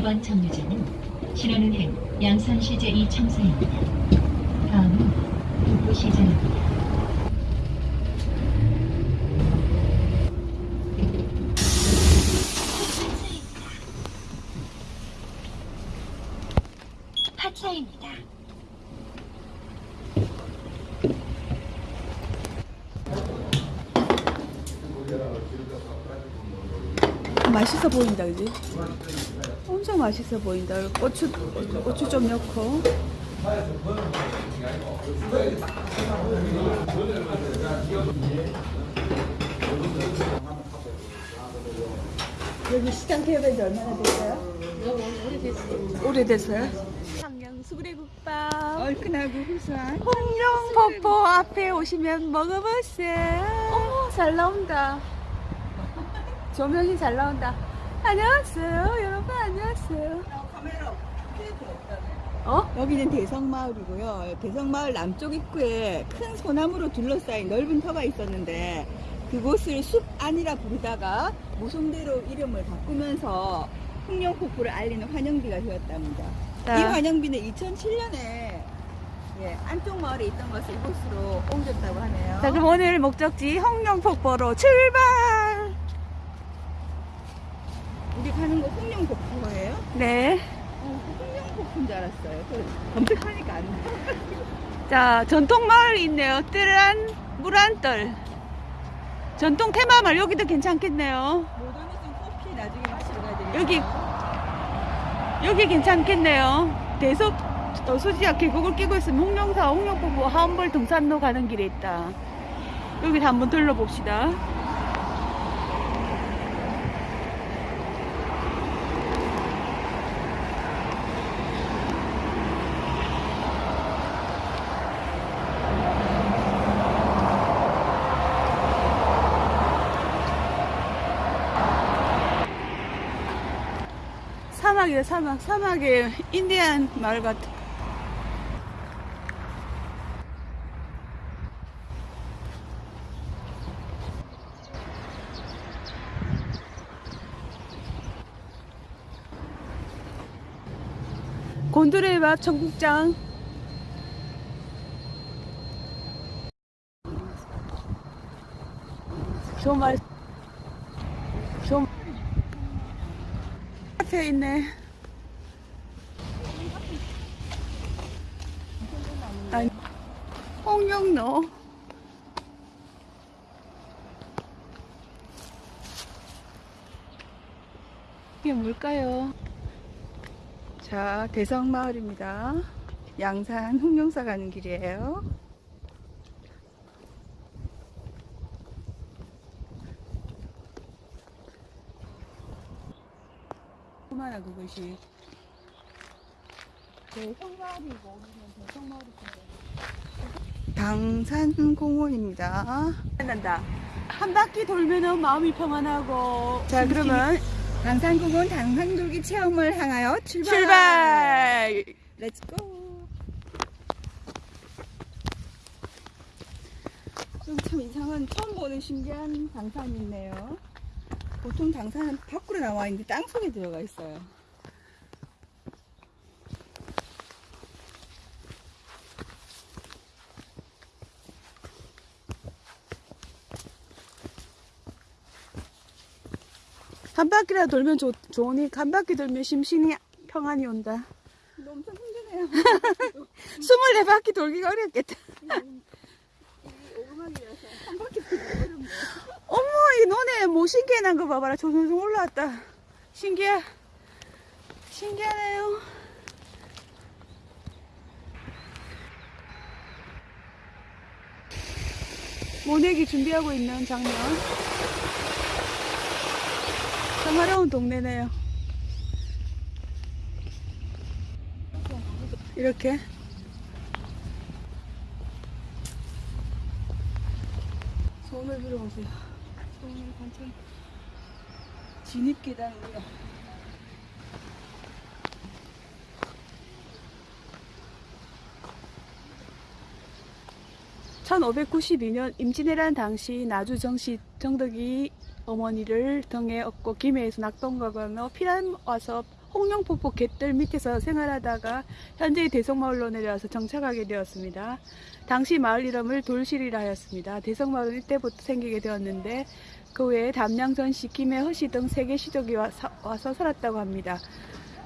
이번 정류장은 신원은행 양산시 제2청사입니다. 다음은 북부시장입니다. 파차입니다. 맛있어 보인다, 그지? 맛있어 보인다. 고추, 고추 좀 넣고. 여기 시장 개업한 지 얼마나 됐어요? 오래됐어요. 오래됐어요? 수구레국밥. 얼큰하고 구수한. 홍룡폭포 앞에 오시면 먹어보세요. 어머, 잘 나온다. 조명이 잘 나온다. 안녕하세요. 여러분, 안녕하세요. 어? 여기는 대성마을이고요. 대성마을 남쪽 입구에 큰 소나무로 둘러싸인 넓은 터가 있었는데 그곳을 숲 안이라 부르다가 모성대로 이름을 바꾸면서 흥룡폭포를 알리는 환영비가 되었답니다. 자. 이 환영비는 2007년에 예, 안쪽 마을에 있던 것을 이곳으로 옮겼다고 하네요. 자, 그럼 오늘 목적지 홍룡폭포로 출발! 우리 가는 곳 흥룡폭포예요? 네. 어, 흥룡폭포인 줄 알았어요. 그 검색하니까 안 돼. 자, 전통 마을이 있네요. 뜰한 물안뜰. 전통 테마마을 여기도 괜찮겠네요. 모더니즘 커피 나중에 마시러 가야 되니까. 여기. 여기 괜찮겠네요. 대섭 어, 수지역 계곡을 끼고 있으면 홍룡사 홍룡폭포 하원벌 등산로 가는 길에 있다. 여기서 한번 둘러봅시다. 사막이다 사막. 사막에 인디안 마을 같아. 곤드레 밥 청국장. 정말 좀 앞에 있네. 아니, 홍영로. 이게 뭘까요? 자, 대성마을입니다. 양산 홍룡사 가는 길이에요. 얼마나 그것이. 대성마을이고, 우리는 대성마을이고. 당산공원입니다. 난다. 한 바퀴 돌면은 마음이 평안하고. 자, 그러면 당산공원 당산돌기 체험을 향하여 출발! 출발! Let's go! 좀참 이상한 처음 보는 신기한 당산이 있네요. 보통 당산은 밖으로 나와 있는데 땅 속에 들어가 있어요. 한 바퀴라 돌면 좋, 좋으니 한 바퀴 돌면 심신이 평안이 온다. 엄청 힘드네요. 24바퀴 돌기가 어렵겠다. 이 오르막이라서 한 바퀴 돌기 어렵네요. 어머, 이 논에 뭐 신기한 거 봐봐라. 조선성 올라왔다. 신기해. 신기하네요. 모내기 준비하고 있는 장면. 평화로운 동네네요. 이렇게. 소음을 불어오세요. 소음을 관찰. 진입 계단입니다. (1592년) 임진왜란 당시 나주 정씨 정덕이 어머니를 등에 업고 김해에서 낙동강을 건너 피난 와서 홍룡폭포 갯들 밑에서 생활하다가 현재 대성마을로 내려와서 정착하게 되었습니다. 당시 마을 이름을 돌실이라 하였습니다. 대성마을은 이때부터 생기게 되었는데 그 외에 담양전, 시킴의 허시 등 세계 시족이 와서 살았다고 합니다.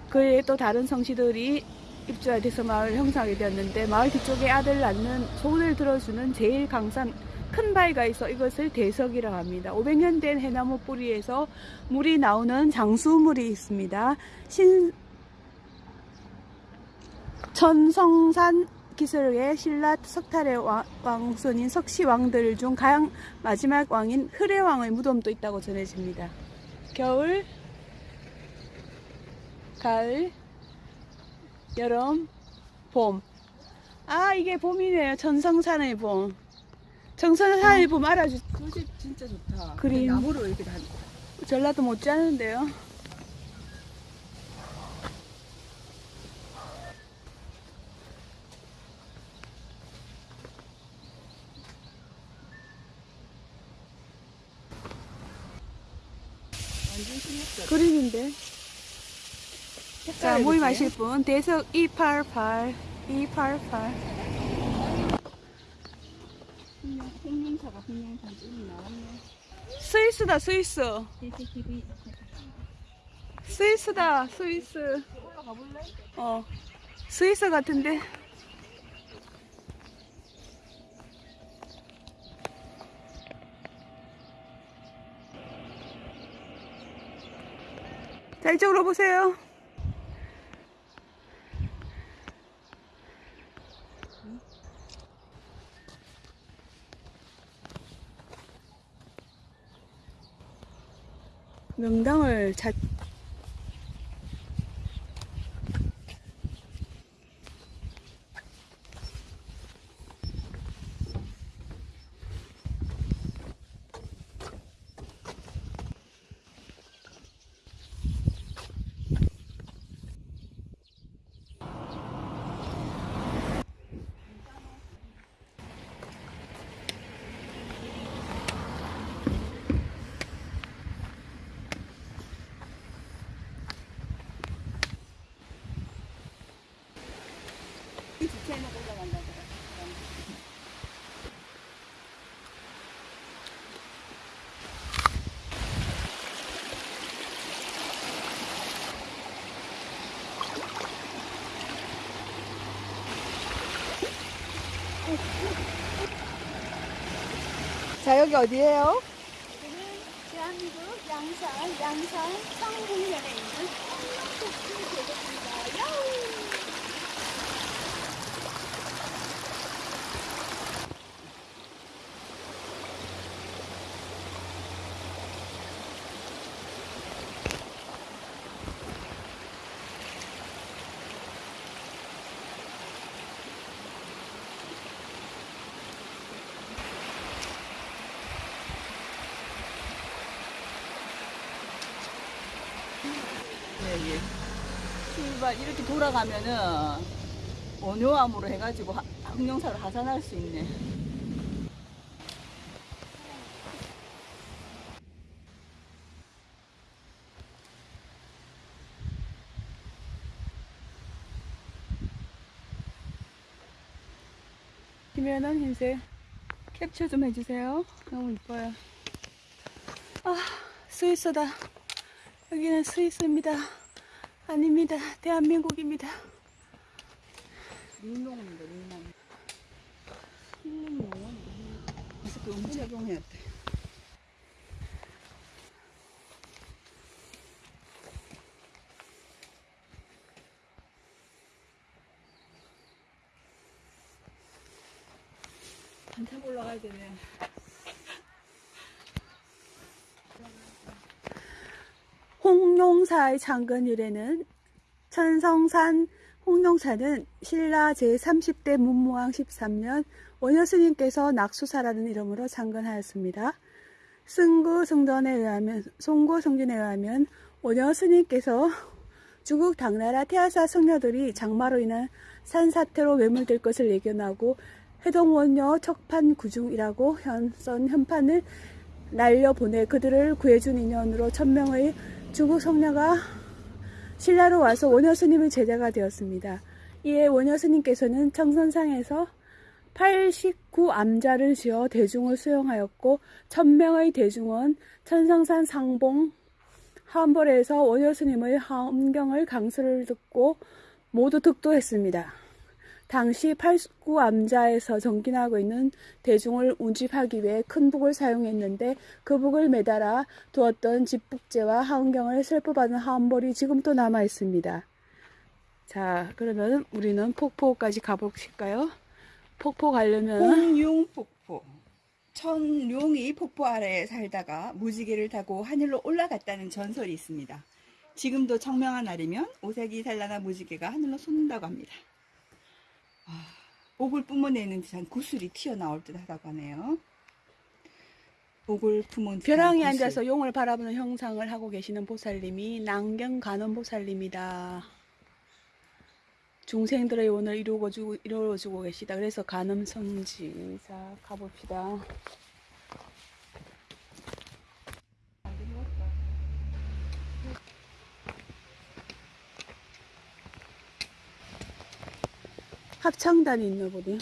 그 외에 또 다른 성씨들이 입주하게 돼서 마을 형성하게 되었는데 마을 뒤쪽에 아들 낳는 소원을 들어주는 제일 강산 큰 바위가 있어 이것을 대석이라고 합니다. 500년 된 해나무 뿌리에서 물이 나오는 장수물이 있습니다. 신 천성산 기술의 신라 석탈의 왕- 왕손인 석시 왕들 중 가장 마지막 왕인 흐레왕의 무덤도 있다고 전해집니다. 겨울, 가을, 여름, 봄. 아 이게 봄이네요. 천성산의 봄. 정선산의 봄 알아주 소식 진짜 좋다. 그림. 나무로 이렇게 다 전라도 못지않은데요. 그림인데. 자, 모임하실. 분, 대석 288, 288. 스위스다, 스위스. 스위스다, 스위스. 어, 스위스 같은데. 자, 이쪽으로 보세요. 명당을 찾, 자 여기 어디예요? 대한민국 양산, 양산 성북면에 있는 홍룡폭포 계곡입니다. 야우! 예, 예. 출발 돌아가면은 원효암으로 해가지고 하- 항룡사를 하산할 수 있네. 김연한 흰색 캡처 좀 해주세요. 너무 이뻐요. 아, 스위스다. 여기는 스위스입니다. 아닙니다. 대한민국입니다. 링농입니다, 링농. 힐링농은 마스크 음착용해야 돼. 한참 올라가야 되네. 홍룡사의 이래는 천성산 홍룡사는 신라 제30대 문무왕 13년 원효스님께서 낙수사라는 이름으로 창건하였습니다. 승구 성전에 의하면 송구 성전에 의하면 원효스님께서 중국 당나라 태아사 성녀들이 장마로 인한 산사태로 매몰될 것을 예견하고 해동원녀 척판 구중이라고 현선 현판을 날려보내 그들을 구해준 인연으로 천명의 중국 성녀가 신라로 와서 원효 스님의 제자가 되었습니다. 이에 원효 스님께서는 청선상에서 89암자를 지어 대중을 수용하였고 천명의 대중은 천상산 상봉 하원벌에서 원효 스님의 함경을 강수를 듣고 모두 득도했습니다. 당시 89암자에서 정진하고 있는 대중을 운집하기 위해 큰 북을 사용했는데 그 북을 매달아 두었던 집북제와 하은경을 슬퍼받은 하원벌이 지금도 남아 있습니다. 자, 그러면 우리는 폭포까지 가보실까요? 폭포 가려면 홍룡폭포. 천룡이 폭포 아래에 살다가 무지개를 타고 하늘로 올라갔다는 전설이 있습니다. 지금도 청명한 날이면 오색이 산란한 무지개가 하늘로 솟는다고 합니다. 아, 옥을 뿜어내는 듯한 구슬이 튀어나올 듯 하다고 하네요. 옥을 품은 벼랑에 구슬. 앉아서 용을 바라보는 형상을 하고 계시는 보살님이 남경 간원 보살님이다. 중생들의 원을 이루어주고, 이루어주고 계시다. 그래서 간음 성지. 자, 가봅시다. 합창단이 있나 보네.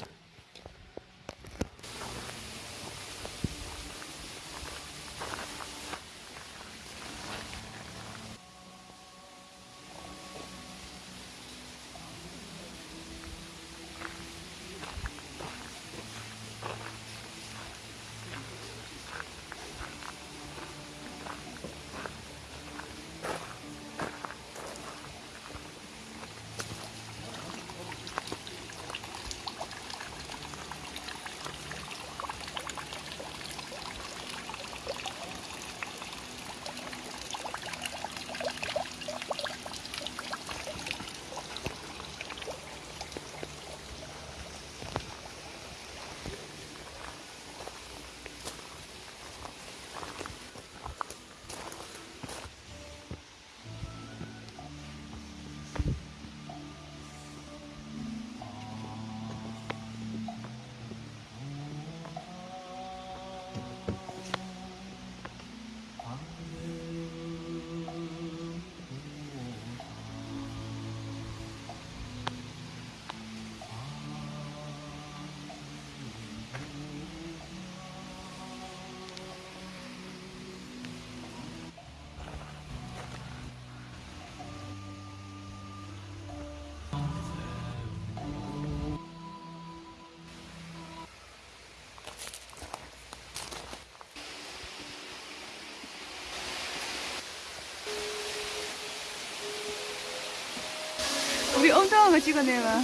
엄청한 거 찍어내봐.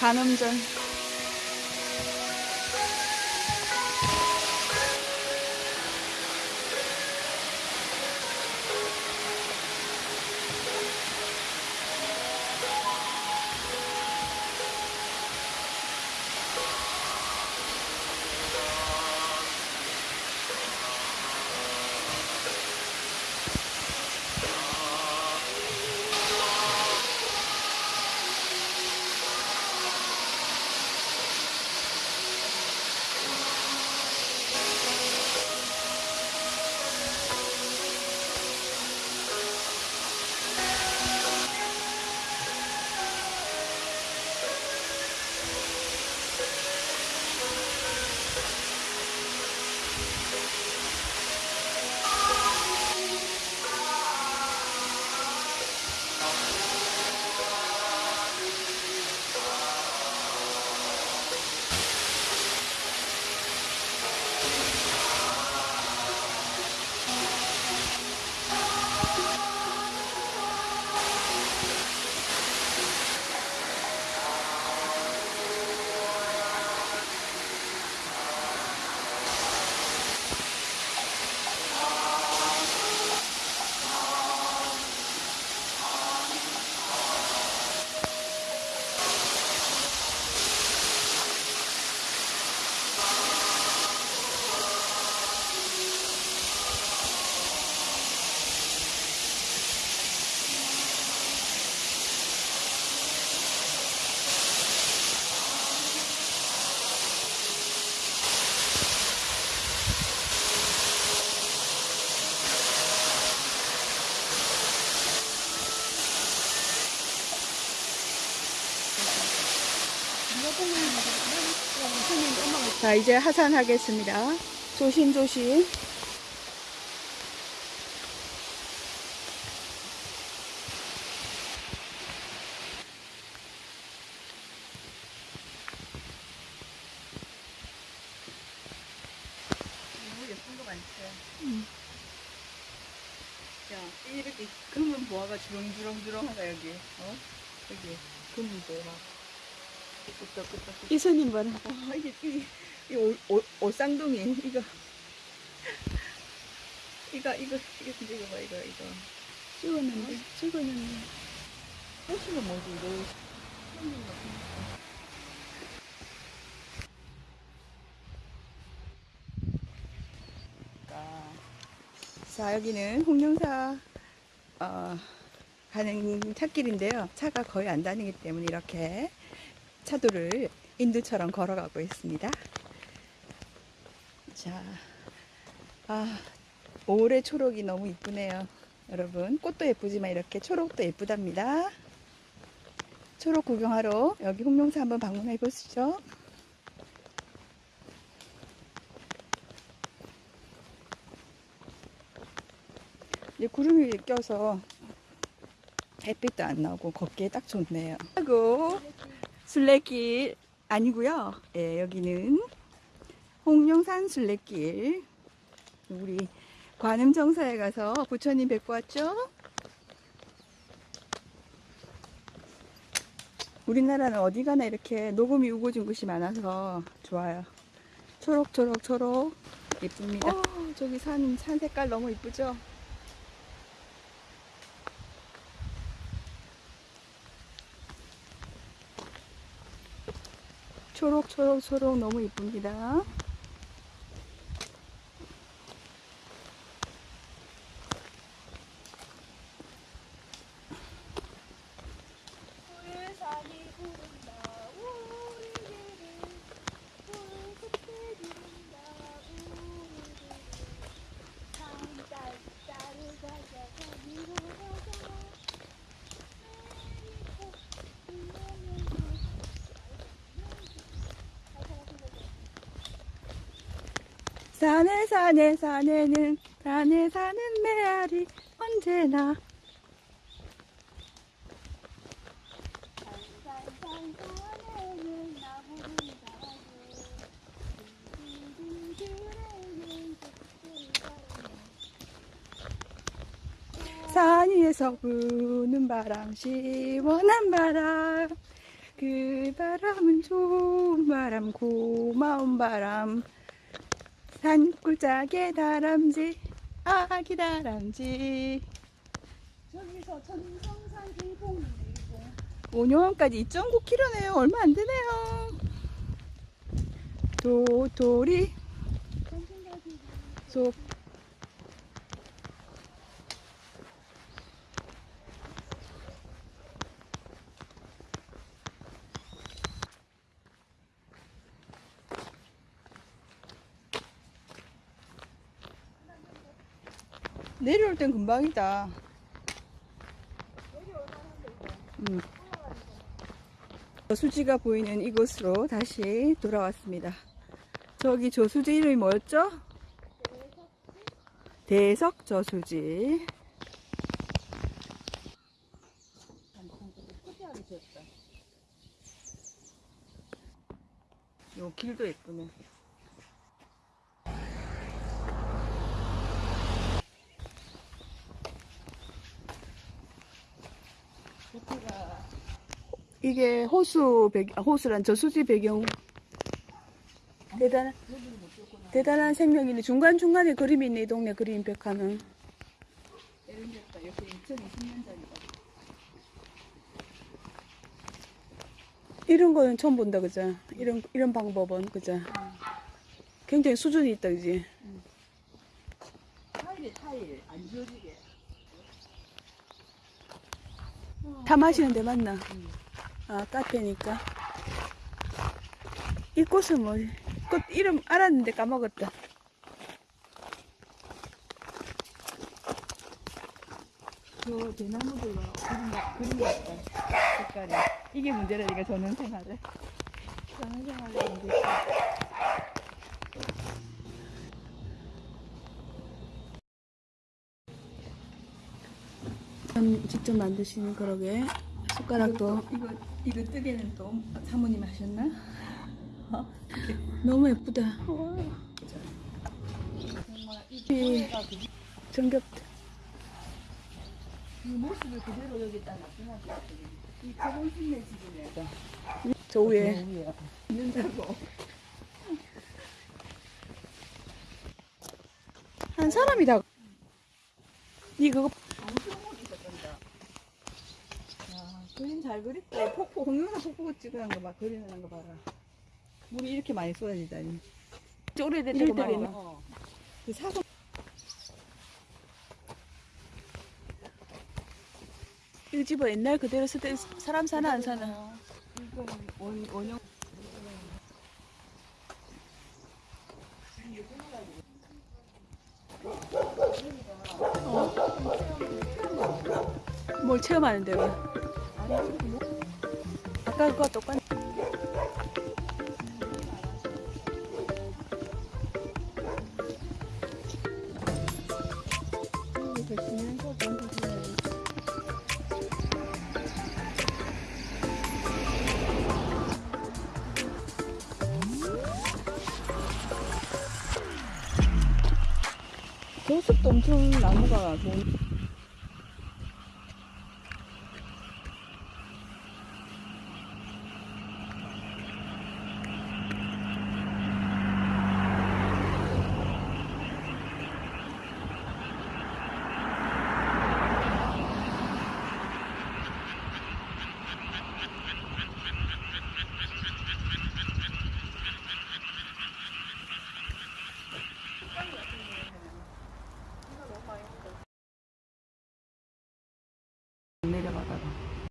간음전. 자, 이제 하산하겠습니다. 조심조심. 너무 예쁜 거 많죠. 음. 야, 이렇게 금은 보아가 주렁주렁주렁하다 여기. 어? 여기 금은 보아. 끄떡끄떡. 이수님 봐라. 아, 이게 이, 이 올, 올, 올쌍둥이 이거. 이거 이거 이거 진짜 이거 봐 이거 이거. 찍었는데, 찍었는데. 호수는 뭐지 이거? 자 여기는 홍룡사 어, 가는 찻길인데요. 차가 거의 안 다니기 때문에 이렇게 차도를 인두처럼 걸어가고 있습니다. 자, 아 올해 초록이 너무 이쁘네요. 여러분 꽃도 예쁘지만 이렇게 초록도 예쁘답니다. 초록 구경하러 여기 홍룡사 한번 방문해 보시죠. 이제 구름이 껴서 햇빛도 안 나고 걷기에 딱 좋네요. 하고 순례길 아니고요. 예, 여기는 홍룡산 순례길. 우리 관음정사에 가서 부처님 뵙고 왔죠? 우리나라는 어디 가나 이렇게 녹음이 우거진 곳이 많아서 좋아요. 초록초록 초록 예쁩니다. 어, 저기 산, 산 색깔 너무 이쁘죠? 초록초록초록 너무 이쁩니다. 산에 산에 산에는 산에 사는 메아리 언제나. 산 위에서 부는 바람 시원한 바람. 그 바람은 좋은 바람 고마운 바람 산골짜기의 다람쥐. 아기 다람쥐. 저기서 전성산 일봉이네 일봉. 오녀원까지 2.9km네요. 얼마 안 되네요. 도토리. 속 내려올 땐 금방이다. 음. 저수지가 보이는 이곳으로 다시 돌아왔습니다. 저기 저수지 이름이 뭐였죠? 대석 저수지. 요 길도 예쁘네. 이게 호수 배경, 아, 호수란 저수지 배경. 대단한, 대단한 생명이네. 중간중간에 그림이 있네, 이 동네 그림 벽화는. 이런데다 옆에 2020년짜리가. 이런 거는 처음 본다, 그죠? 이런, 이런 방법은, 그죠? 굉장히 수준이 있다, 그지? 타일이 타일, 안 지워지게. 다 마시는 데 맞나? 아, 카페니까. 이 꽃은 뭐, 꽃 이름 알았는데 까먹었다. 저 대나무들과 그림, 같- 그림 같다. 색깔이. 이게 문제라니까, 저는 생활을. 사회생활을 하고 음, 직접 만드시는 그러게 숟가락도 이거 이거 뜨개는 또 사모님 하셨나? 너무 예쁘다. 이 정겹 이 모습을 그대로 여기다 놔두면 이 가본 순내 집이네. 저 위에 위에 있는다고. 한 사람이다. 니 그거 아, 그림 잘 그렸다. 폭포 공룡사 폭포 찍어놓은 거 봐. 그리는 거 봐라. 물이 이렇게 많이 쏟아지다니. 오래됐다고 말이야. 어. 그 사선 이 집은 옛날 그대로 쓰던 사람 사나 안 사나? 이거 원 원형 뭘 체험하는 데가? 아까 그거 똑같. 저숲도 엄청 나무가 좋은